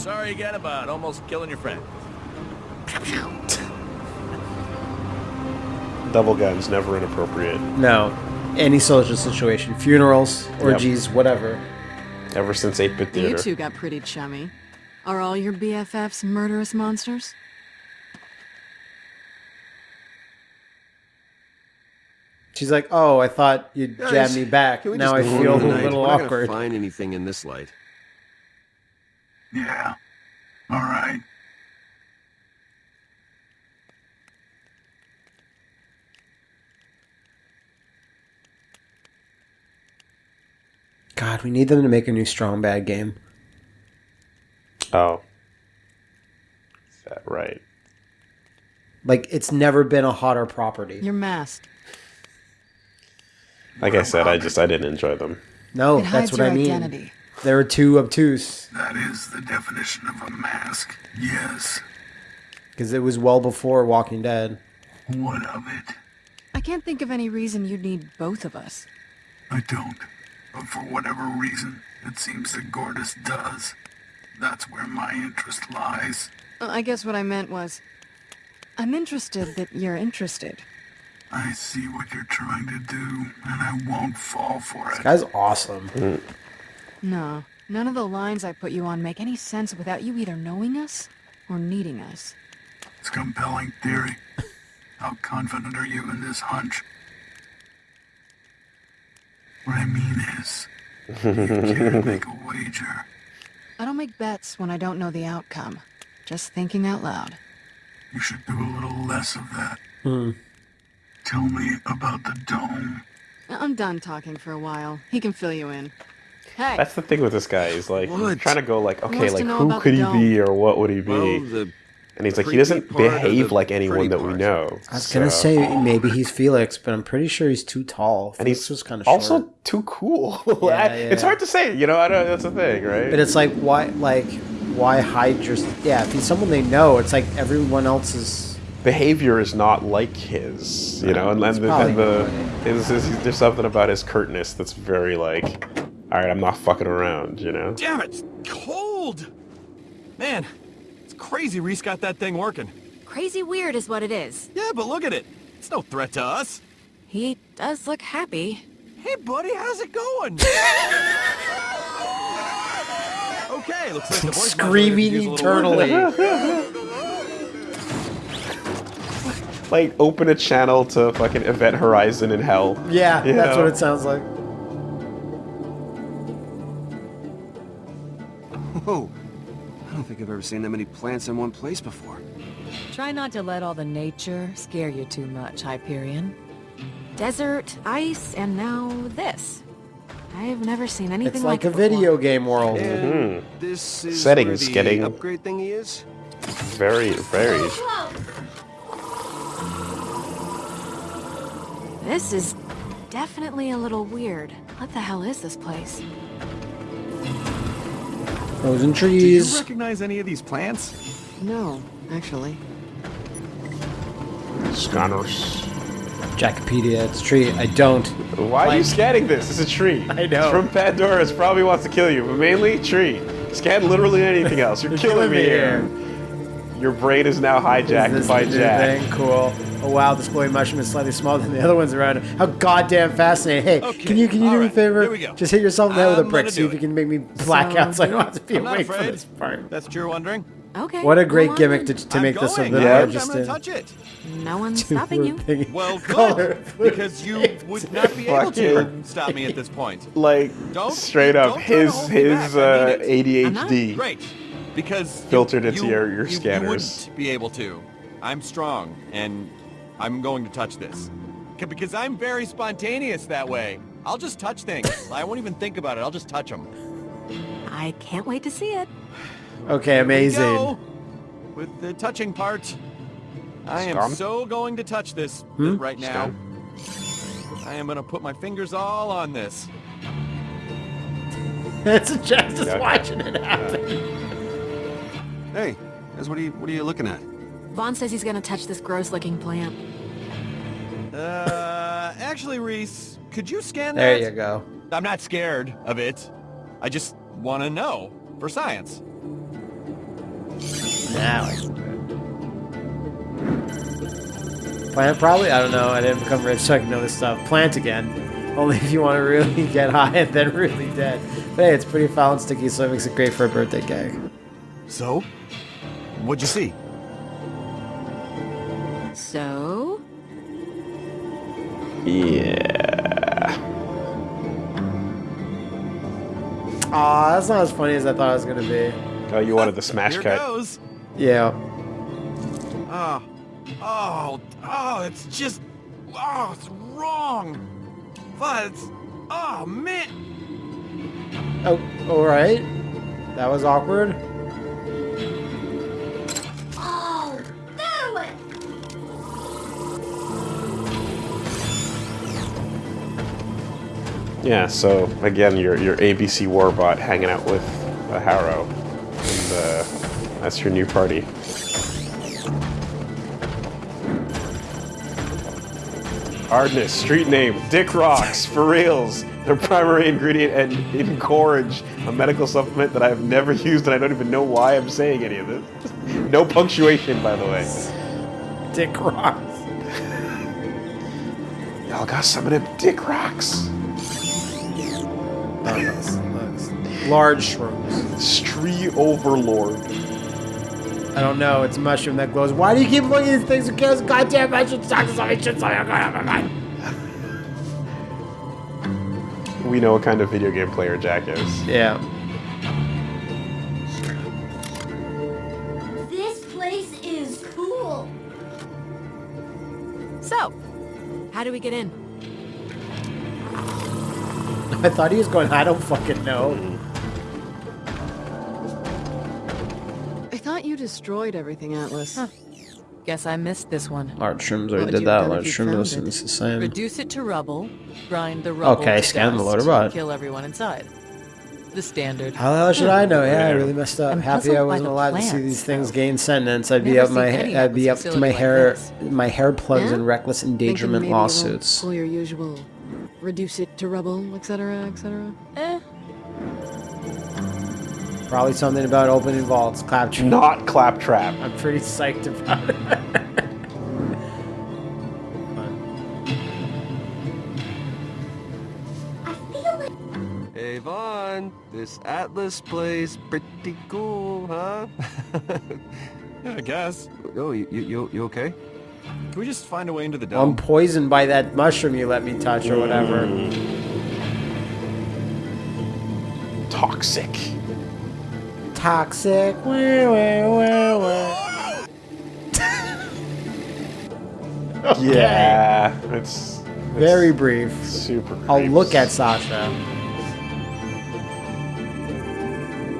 sorry again about almost killing your friend. Double guns, never inappropriate. No. Any social situation. Funerals, orgies, whatever. Ever since 8-bit You two got pretty chummy. Are all your BFFs murderous monsters? She's like, oh, I thought you'd jab me back. Now I feel a home tonight? little We're not gonna awkward. find anything in this light. Yeah. All right. God, we need them to make a new Strong Bad game. Oh. Is that right? Like, it's never been a hotter property. You're masked. Like I said, I just I didn't enjoy them. No, it that's what I mean. identity. They were too obtuse That is the definition of a mask. Yes. because it was well before Walking Dead. What of it? I can't think of any reason you'd need both of us. I don't. But for whatever reason, it seems that Gortys does. That's where my interest lies. Uh, I guess what I meant was, I'm interested that you're interested. I see what you're trying to do, and I won't fall for it. Guy's awesome. No, none of the lines I put you on make any sense without you either knowing us or needing us. It's a compelling theory. How confident are you in this hunch? What I mean is, you can't make a wager. I don't make bets when I don't know the outcome. Just thinking out loud. You should do a little less of that. Hmm. Tell me about the dome. I'm done talking for a while. He can fill you in. Hey, That's the thing with this guy. He's like he's trying to go like, okay, like who could he dome. be or what would he be? Well, and he's like, he doesn't behave like anyone that we know. I was gonna say maybe he's Felix, but I'm pretty sure he's too tall. and Felix he's was kind of also short. too cool. Yeah, I- yeah. It's hard to say, you know. I don't. That's the thing, right? But it's like why, like why hide your? Yeah, if he's someone they know, it's like everyone else's behavior is not like his, you know, and, and, the, and the right. his, his, there's something about his curtness that's very like, all right, I'm not fucking around, you know. Damn it, it's cold! Man, it's crazy Rhys got that thing working. Crazy weird is what it is. Yeah, but look at it. It's no threat to us. He does look happy. Hey, buddy, how's it going? okay, looks like the voice Screaming modulator could use a little work. eternally. Like open a channel to fucking Event Horizon in Hell. Yeah, that's know? what it sounds like. Whoa. I don't think I've ever seen that many plants in one place before. Try not to let all the nature scare you too much, Hyperion. Desert, ice, and now this. I've never seen anything It's like a it before. video game world. And mm-hmm. this is Settings where the getting- upgrade thingy is? Very, very. This is definitely a little weird. What the hell is this place? Frozen trees. Do you recognize any of these plants? No, actually. Scanners. Jackopedia, it's a tree. I don't. Why are you scanning this? It's a tree. I know. It's from Pandora. It probably wants to kill you, but mainly tree. Scan literally anything else. You're, killing, me here. Your brain is now hijacked this by the new Jack. thing? Cool. Oh wow, this glowing mushroom is slightly smaller than the other ones around it. How goddamn fascinating! Hey, Okay, can you can you do me a favor? here we go. Just hit yourself in the head with a I'm brick. gonna See if you can make me black out, so I don't have to be I'm not awake for this part. That's what you're wondering? Okay. What a great gimmick to, to I'm make this a little Yeah. more I'm gonna touch it. No one's stopping you. Well, Color good, because you would not be able to stop me at this point. Like Don't- straight up, don't try his his uh, mean I'm not. ADHD. Great, because you- Filtered into you- your- your you- scanners. You wouldn't be able to. I'm strong, and I'm going to touch this. Because I'm very spontaneous that way. I'll just touch things. I won't even think about it. I'll just touch them. I can't wait to see it. Okay, amazing. Go with the touching part. I am Scum? so going to touch this Hmm? right now. I am going to put my fingers all on this. it's just just Yeah. watching it happen. Hey, guys, what are you what are you looking at? Vaughn says he's gonna touch this gross-looking plant. Uh, actually, Rhys, could you scan There that? you go. I'm not scared of it. I just want to know for science. Now I can do it. Plant probably? I don't know. I didn't become rich so I can know this stuff. Plant again. Only if you want to really get high and then really dead. But hey, it's pretty foul and sticky, so it makes it great for a birthday cake. So? What'd you see? So? Yeah. Aw, that's not as funny as I thought it was gonna be. Oh, you wanted the smash Here cut. goes. Yeah. Oh, oh, oh, it's just, oh, it's wrong. But it's, oh, man. Oh, alright. That was awkward. Yeah, so again, your your ABC Warbot hanging out with a Harrow, and uh, that's your new party. Hardness, street name, Dick Rocks, for reals. Their primary ingredient and encourage a medical supplement that I have never used and I don't even know why I'm saying any of this. No punctuation, by the way. Dick rocks. Y'all got some of them Dick Rocks. Those- those Large shrooms. Street Overlord. I don't know. It's a mushroom that glows. Why do you keep looking at these things? Who cares? Goddamn mushroom sucks. Something shit. Something. We know what kind of video game player Jack is. Yeah. This place is cool. So, how do we get in? I thought he was going, I don't fucking know. I thought you destroyed everything, Atlas. Huh. Guess I missed this one. Large shrooms already did that. Large shroom listen, it's the same. Reduce it to rubble, grind the rubble Okay, scan the dust, loader bot. kill everyone inside. The standard. How the hell should I know? Yeah, I really messed up. I'm Happy I wasn't the allowed to see these things though. gain sentence. I'd be up my I'd be up to my facility hair like this. my hair plugs Yeah? in reckless Thinking endangerment maybe you won't lawsuits. Pull your usual, reduce it to rubble, etc., etc. Eh, Probably something about opening vaults. Claptrap. Not Claptrap. I'm pretty psyched about it. I Hey, Vaughn, this Atlas place pretty cool, huh? Yeah, I guess. oh, you, you, you, you okay? Can we just find a way into the I'm poisoned by that mushroom you let me touch or whatever. Toxic. Toxic. Wah, wah, wah, wah. Yeah, it's, it's Very brief. super. I'll look at Sasha.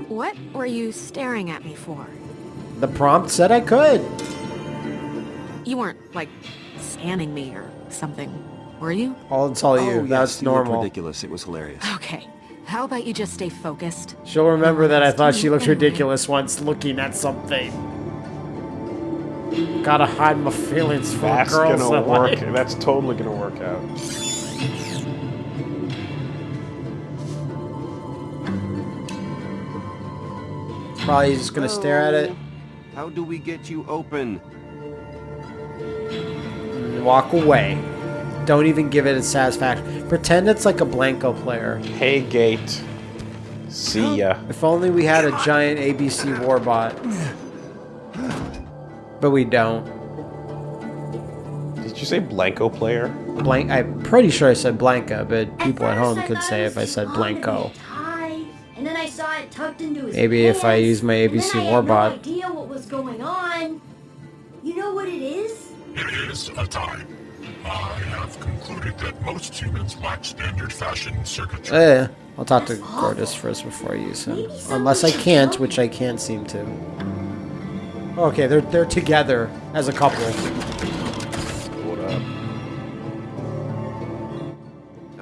What were you staring at me for? The prompt said I could. You weren't, like, scanning me or something, were you? I'll tell oh, you. oh, That's yes, you normal. ridiculous. It was hilarious. Okay. How about you just stay focused? She'll remember that I thought she looked ridiculous once looking at something. Gotta hide my feelings from That's girls. gonna I work. like. That's totally gonna work out. Probably just gonna stare at it How do we get you open? And walk away. Don't even give it a satisfaction. Pretend it's like a Blanco player. Hey, Gate. See ya. If only we had a giant ABC Warbot. But we don't. Did you say Blanco player? Blank. I'm pretty sure I said Blanca, but people at first home I could say if I said Blanco. and then I saw it tucked into his Maybe if I use my ABC then I had no Warbot. idea what was going on. You know what it is? It is a tie. I have concluded that most humans lack standard fashion circuitry. Eh, I'll talk to Gortys first before I use him. Unless I can't, which I can't seem to. Okay, they're they're together as a couple. What up?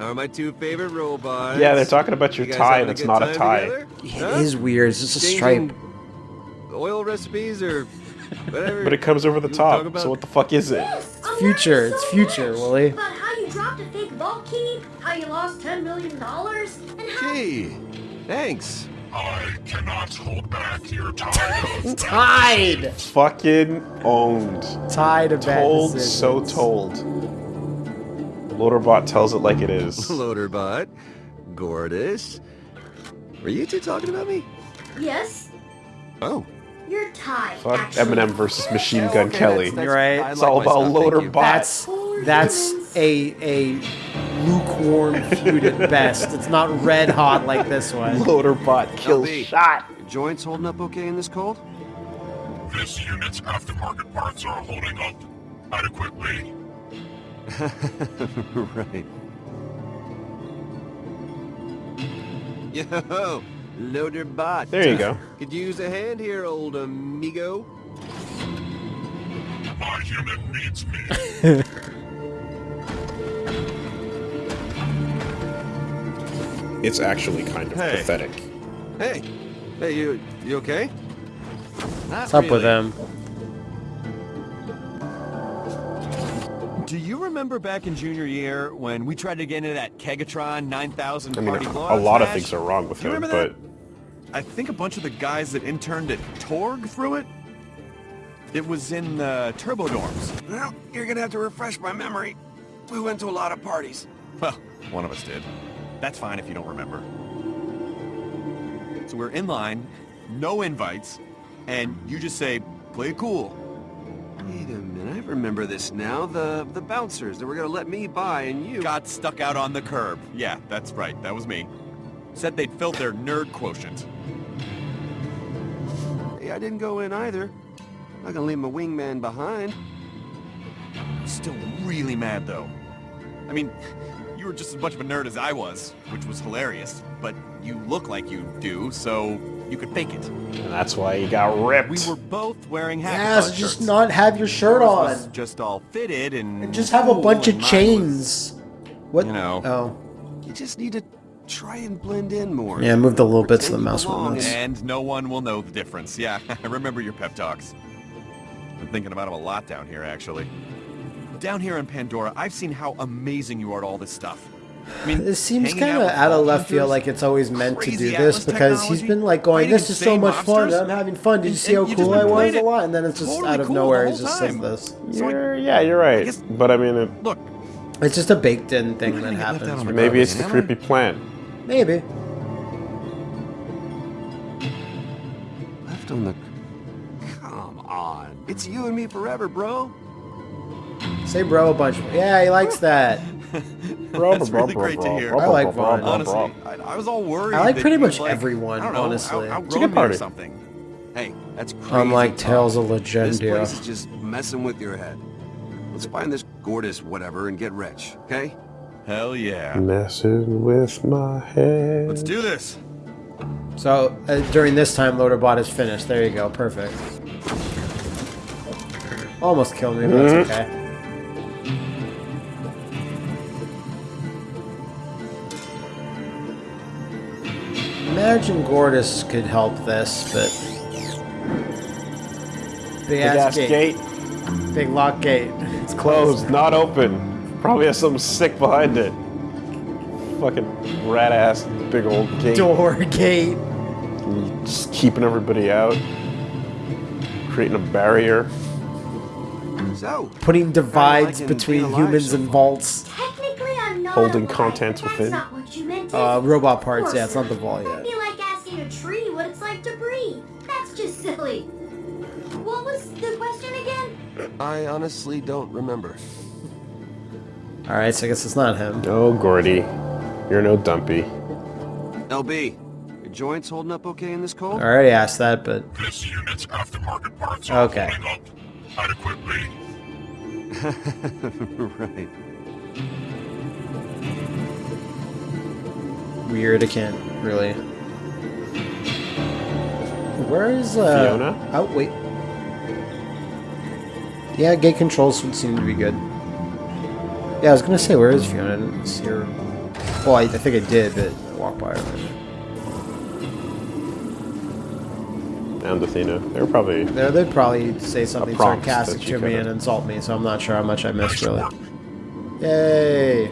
Are my two favorite robots. Yeah, they're talking about your You tie, having and it's not a tie. together? It Huh? is weird. It's just a stripe. Oil recipes or whatever. But it comes over the you top. So what the fuck is it? Yes, I'm future, learning it's future, much Willie. About how you dropped a fake vault key, how you lost ten million dollars, and how Gee, thanks. I cannot hold back your tide Tied! Fucking owned. Tied of bad Told, decisions. so told. Loaderbot tells it like it is. Loaderbot, Gortys. Were you two talking about me? Yes, Oh. You're tied. Fuck actually. Eminem versus Machine Gun okay, Kelly. that's- that's- You're right. It's like all about loader thank you. Loaderbot. That's that's a a lukewarm feud at best. It's not red hot like this one. Loaderbot kills LB. shot. Your joints holding up okay in this cold? This unit's aftermarket parts are holding up adequately. right. Yo, Loaderbot. There you go. Could use a hand here, old amigo. My unit needs me. It's actually kind of Hey. pathetic. Hey, hey, you, you okay? What's up with them? Do you remember back in junior year when we tried to get into that Kegatron 9000 I mean, party a blowout lot of things are wrong with you him, remember but that? I think a bunch of the guys that interned at Torg threw it. It was in the turbo dorms. Well, you're gonna have to refresh my memory. We went to a lot of parties. Well, one of us did. That's fine if you don't remember. So we're in line, no invites, and you just say, play it cool. Wait a minute, I remember this now. The the bouncers that were gonna let me by and you. Got stuck out on the curb. Yeah, that's right, that was me. Said they'd filled their nerd quotient. Hey, I didn't go in either. Not gonna leave my wingman behind. Still really mad though. I mean, you were just as much of a nerd as I was, which was hilarious. But you look like you do, so you could fake it. and that's why he got ripped. We were both wearing Yeah, hackathon so just shirts. not have your shirt Yours was on. just all fitted and, And just have a bunch of and mine chains. What? You know. Oh. You just need to try and blend in more. Yeah, move the little bits of the mouse belong movements. and- And no one will know the difference. Yeah, I remember your pep talks. I'm thinking about them a lot down here, actually. Down here in Pandora, I've seen how amazing you are at all this stuff. I mean, It seems kind of with out of left field, like it's always meant to crazy do Atlas this because he's been like going, "This is so insane much fun. I'm having fun. Did you see how and you've cool I was a lot?" And then it's just totally out of cool nowhere. He whole just says this. So You're, yeah, you're right. guess- but I mean, it, Look, It's just a baked-in thing that gonna get left out happens. on the maybe it's the creepy plan. Maybe. Left on the. Come on. It's you and me forever, bro. Say bro a bunch. Yeah, he likes that. that's really great to hear. I like Vaughn. Honestly, I, I was all worried. I like pretty much like, everyone, I don't know, honestly. Out, It's a good outgrown me or party. something. Hey, that's crazy. Unlike. Tales of This Legendia. place is just messing with your head. Let's find this Gortys whatever and get rich, okay? Hell yeah. Messing with my head. Let's do this. So uh, during this time, Loaderbot is finished. There you go. Perfect. Almost killed me, but that's okay. Imagine Gortys could help this, but big, Big ass, ass gate. gate. big lock gate. It's closed, not open. Probably has something sick behind it. Fucking rat ass big old gate. Door gate. Just keeping everybody out. Creating a barrier. So, Putting divides between being humans so and vaults. Technically, I'm not Holding alive, contents within. Not what you meant. Uh, robot parts. Yeah, it's not the vault That'd yet. be like asking a tree what it's like to breathe. That's just silly. What was the question again? I honestly don't remember. All right, so I guess it's not him. Oh, Gordy. You're no dumpy. LB, your joints holding up okay in this cold? I already asked that, but This unit's aftermarket parts are Okay. holding up adequately. right. weird. I can't really. Where is uh? Fiona? Oh wait. Yeah, gate controls would seem to be good. Yeah, I was gonna say where is Fiona? I didn't see her. Well, I, I think I did, but I walked by her. And Athena. They were probably. There, they'd probably say something sarcastic to me and insult me, so I'm not sure how much I missed really. Yay!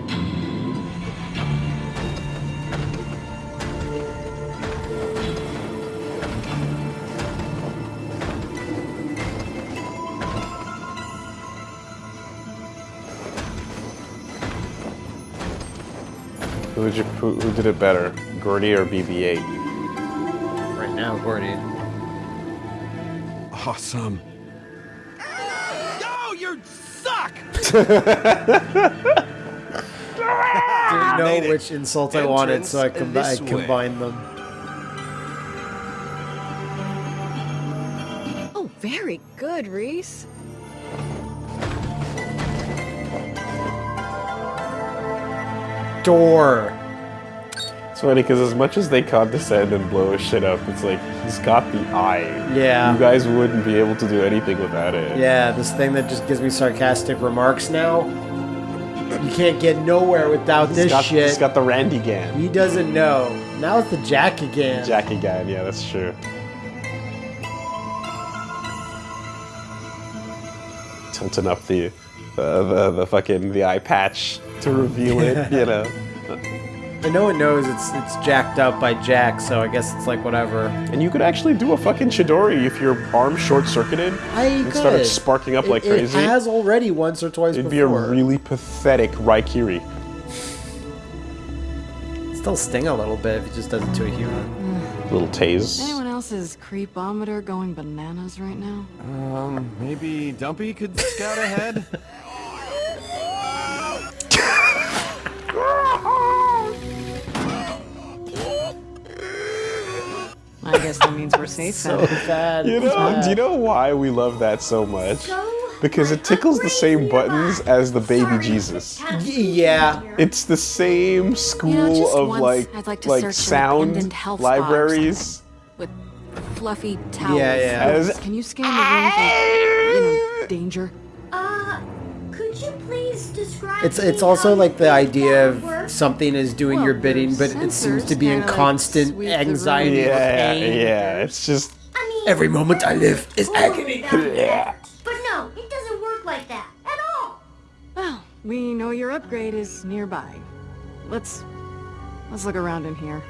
Who did, you, who, who did it better, Gordy or BB-8? Right now, Gordy. Awesome. Yo, you suck! Didn't know Made it. which insult I wanted, so I, Entrance combi- I this way. combined them. Oh, very good, Rhys. Door. It's funny because as much as they condescend and blow his shit up, it's like he's got the eye. Yeah. You guys wouldn't be able to do anything without it. Yeah, this thing that just gives me sarcastic remarks now. You can't get nowhere without He's this got, shit. He's got the Randy Gan. He doesn't know. Now it's the Jack again. Jackie Gan, yeah, that's true. Tilting up the, the, the, the fucking, the eye patch to reveal it, you know. I know it knows it's it's jacked up by Jack, so I guess it's like whatever. And you could actually do a fucking Chidori if your arm short-circuited I and could. started sparking up It- like crazy. it, has already once or twice It'd be a really pathetic Raikiri. Still sting a little bit if it just does it to a human. Little tase. Anyone else's creepometer going bananas right now? Um, maybe Dumpy could scout ahead? I guess that means we're safe So bad. You know, bad. do you know why we love that so much? So, Because it tickles the same buttons as the baby Sorry, Jesus. had a Y- yeah. It's the same school You know, of once like I'd like to like sound abandoned health libraries. With fluffy towels. Yeah, yeah. As Can you scan the room for, you know, danger? Uh, could describe It's it's also like the idea of something is doing Well, your bidding, but it seems to be in kinda, like, constant sweep anxiety or yeah, pain. yeah. It's just I mean, Every moment I live is all agony. that would work. But no, it doesn't work like that at all. Well, we know your upgrade is nearby. Let's let's look around in here.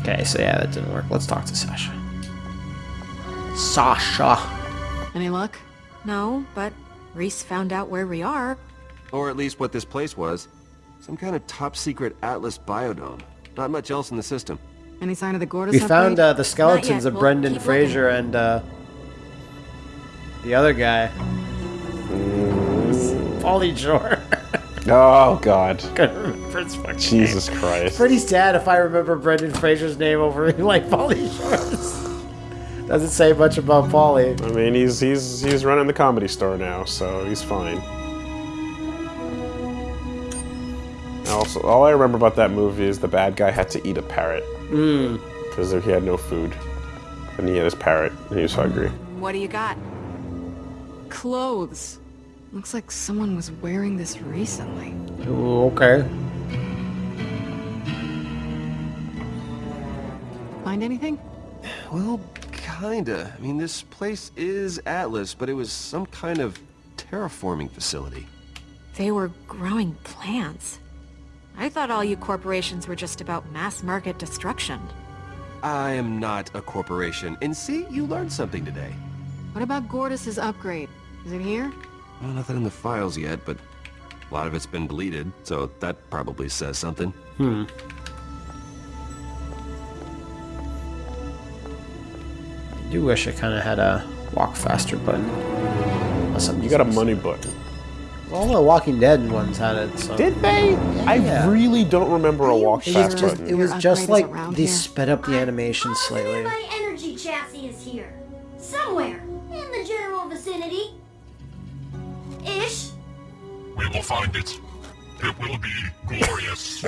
Okay, so yeah, that didn't work. Let's talk to Sasha. Sasha. Any luck? No, but Rhys found out where we are. Or at least what this place was. Some kind of top secret Atlas biodome. Not much else in the system. Any sign of the Gortys We found uh, the skeletons of We'll Brendan keep Fraser and uh, the other guy. Pauly Shore. oh god, Couldn't remember his fucking Jesus name. Christ. Pretty sad if I remember Brendan Fraser's name over like Pauly Shore's. Doesn't say much about Pauly. I mean, he's he's he's running the comedy store now, so he's fine. Also, all I remember about that movie is the bad guy had to eat a parrot Mm. because he had no food, and he had his parrot, and he was hungry. What do you got? Clothes. Looks like someone was wearing this recently. Ooh, okay. Find anything? Well, kinda. I mean, this place is Atlas, but it was some kind of terraforming facility. They were growing plants. I thought all you corporations were just about mass market destruction. I am not a corporation. And see, you learned something today. What about Gortys' upgrade? Is it here? Well, nothing in the files yet, but a lot of it's been deleted, so that probably says something. Hmm. I do wish I kind of had a walk faster button. Unless I'm You got a money button. All the Walking Dead ones had it. So. Did they? I really don't remember a Are you walk It fast was just button. it was just like they here? sped up the I'm animation positive slightly. My energy chassis is here. Somewhere. In the general vicinity. Ish. We will find it. It will be glorious.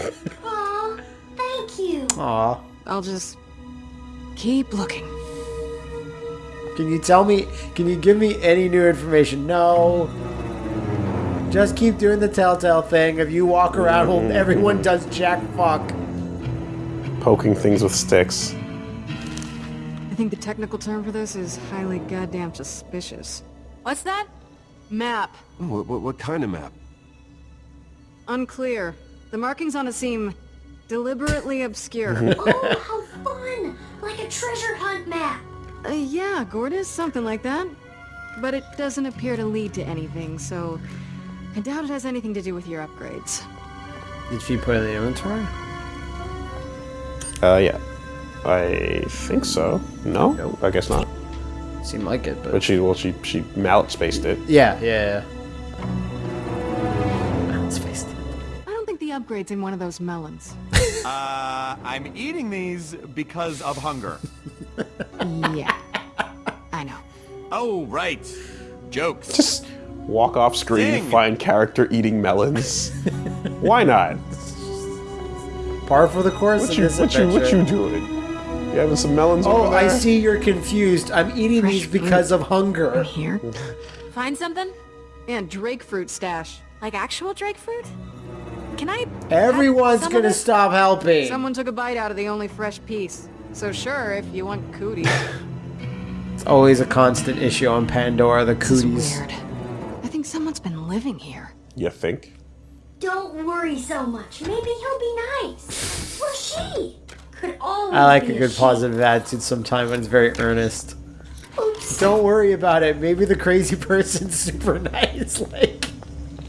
Aw, thank you. Aw. I'll just keep looking. Can you tell me? Can you give me any new information? No. Just keep doing the telltale thing. If you walk around, holding mm-hmm. everyone does jack fuck. Poking things with sticks. I think the technical term for this is highly goddamn suspicious. What's that? Map. What, what, what kind of map? Unclear. The markings on it seem deliberately obscure. oh, how fun! Like a treasure hunt map. Uh, yeah, Gortys, something like that. But it doesn't appear to lead to anything, so I doubt it has anything to do with your upgrades. Did she put it in the inventory? Uh, yeah. I think so. No? Nope. I guess not. Seemed like it, but, But she, well, she, she mallet spaced it. yeah, yeah, yeah. Balance faced. I don't think the upgrade's in one of those melons. Uh, I'm eating these because of hunger. yeah. I know. Oh, right. Jokes. Just walk off screen, Ding. find character eating melons. Why not? Par for the course What in you, this what you, what you doing? You having some melons Oh, over there? I see you're confused. I'm eating Fresh these because of hunger. Here? Find something? And Drake fruit stash. Like actual Drake fruit? Can I... Everyone's gonna stop helping. Someone took a bite out of the only fresh piece. So sure, if you want cooties. It's always a constant issue on Pandora, the This is cooties. weird. I think someone's been living here. You think? Don't worry so much. Maybe he'll be nice. Or she. Could always I like be a good she. positive attitude sometimes when it's very earnest. Oops. Don't worry about it. Maybe the crazy person's super nice. Like,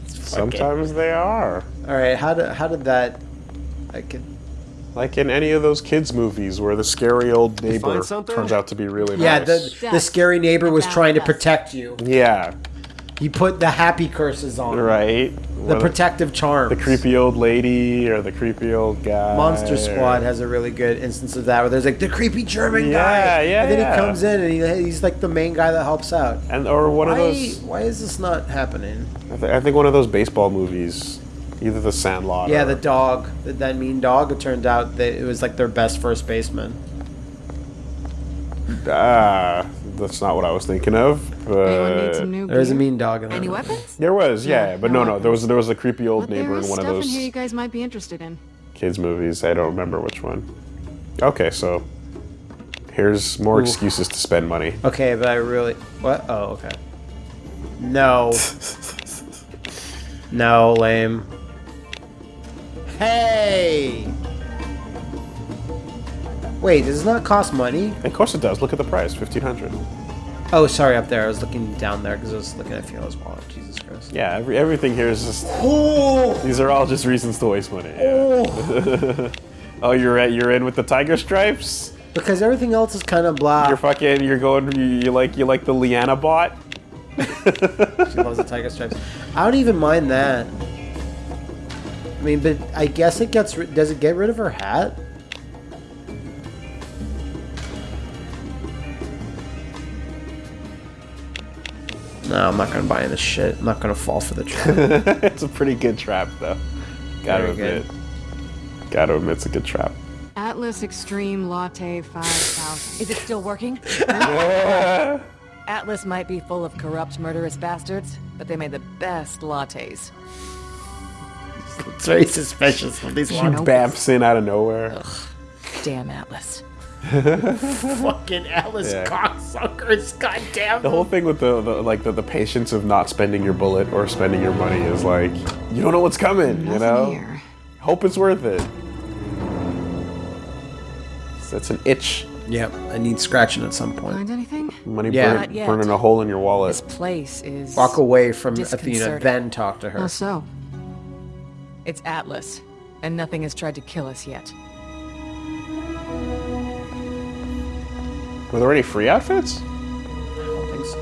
Sometimes they are. all right, how did how did that? I could. Like in any of those kids' movies where the scary old neighbor turns out to be really Yeah, nice. the the scary neighbor was trying to protect you. Yeah, He put the happy curses on. right. The What- protective charm. the creepy old lady or the creepy old guy. Monster Squad has a really good instance of that, where there's like the creepy German guy. Yeah, guy, yeah, and then yeah. he comes in and he, he's like the main guy that helps out. and or one of those. why is this not happening? I, th- I think one of those baseball movies, either The Sandlot. Yeah, or, the dog, that mean dog. It turned out that it was like their best first baseman. Ah, that's not what I was thinking of. Anyone need But some new There's a mean dog in there. Any weapons? there was, yeah, Yeah, but no no, no, there was there was a creepy old But neighbor in one of stuff those in here you guys might be interested in. kids movies. I don't remember which one. Okay, so here's more Ooh. excuses to spend money. Okay, but I really what? Oh, okay. No. no, lame. Hey. Wait, does this not cost money? Of course it does. Look at the price, fifteen hundred. Oh, sorry, up there. I was looking down there because I was looking at Fiona's wallet. Jesus Christ. Yeah, every, everything here is just. Oh. These are all just reasons to waste money. yeah. Oh! oh, you're at, you're in with the tiger stripes. Because everything else is kind of blah. You're fucking. You're going. You, you like you like the Liana bot. She loves the tiger stripes. I don't even mind that. I mean, but I guess it gets. ri- Does it get rid of her hat? No, I'm not gonna buy this shit. I'm not gonna fall for the trap. it's a pretty good trap, though. Gotta Very admit. Gotta admit, it's a good trap. Atlas Extreme Latte 5000. Is it still working? Atlas might be full of corrupt, murderous bastards, but they made the best lattes. It's very suspicious of these She ones. bamps in out of nowhere. Damn Atlas. Fucking Alice Yeah. cocksuckers. Goddamn. The whole thing with the, the like the, the patience of not spending your bullet or spending your money is like you don't know what's coming. you know, here. hope it's worth it. That's an itch. Yep, I need scratching at some point. Find anything? Money Yeah. burn- burning a hole in your wallet. This place is... Walk away from Athena, then talk to her. How so? It's Atlas, and nothing has tried to kill us yet. Were there any free outfits? I don't think so.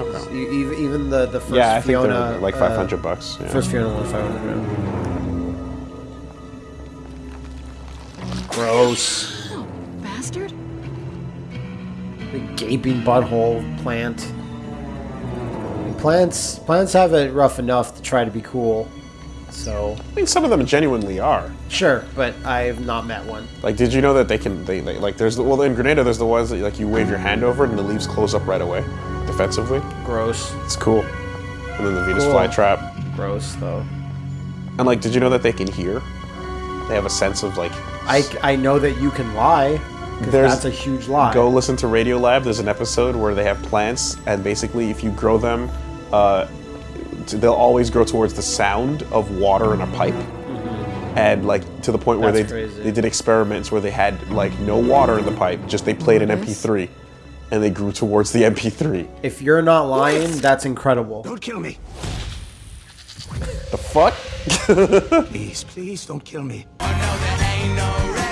Okay. Even, even the the first yeah, I think Fiona, they're like uh, five hundred bucks. Yeah. First Fiona was 500. Gross. Oh, bastard. The gaping butthole plant. Plants plants have it rough enough to try to be cool. So I mean, some of them genuinely are. sure, but I've not met one. Like, did you know that they can? They, they like. There's the well in Grenada. There's the ones that like you wave your hand over and the leaves close up right away, defensively. Gross. It's cool. And then the Venus Cool. flytrap. Gross though. And like, did you know that they can hear? They have a sense of like. I, I know that you can lie. There's- that's a huge lie. Go listen to Radio Lab. There's an episode where they have plants, and basically, if you grow them, uh, they'll always grow towards the sound of water in a pipe. And like to the point where Mm-hmm. That's they crazy. they did experiments where they had like no water in the pipe, just they played an MP3, and they grew towards the MP3. If you're not lying, that's incredible. Don't kill me. The fuck? please, please don't kill me. no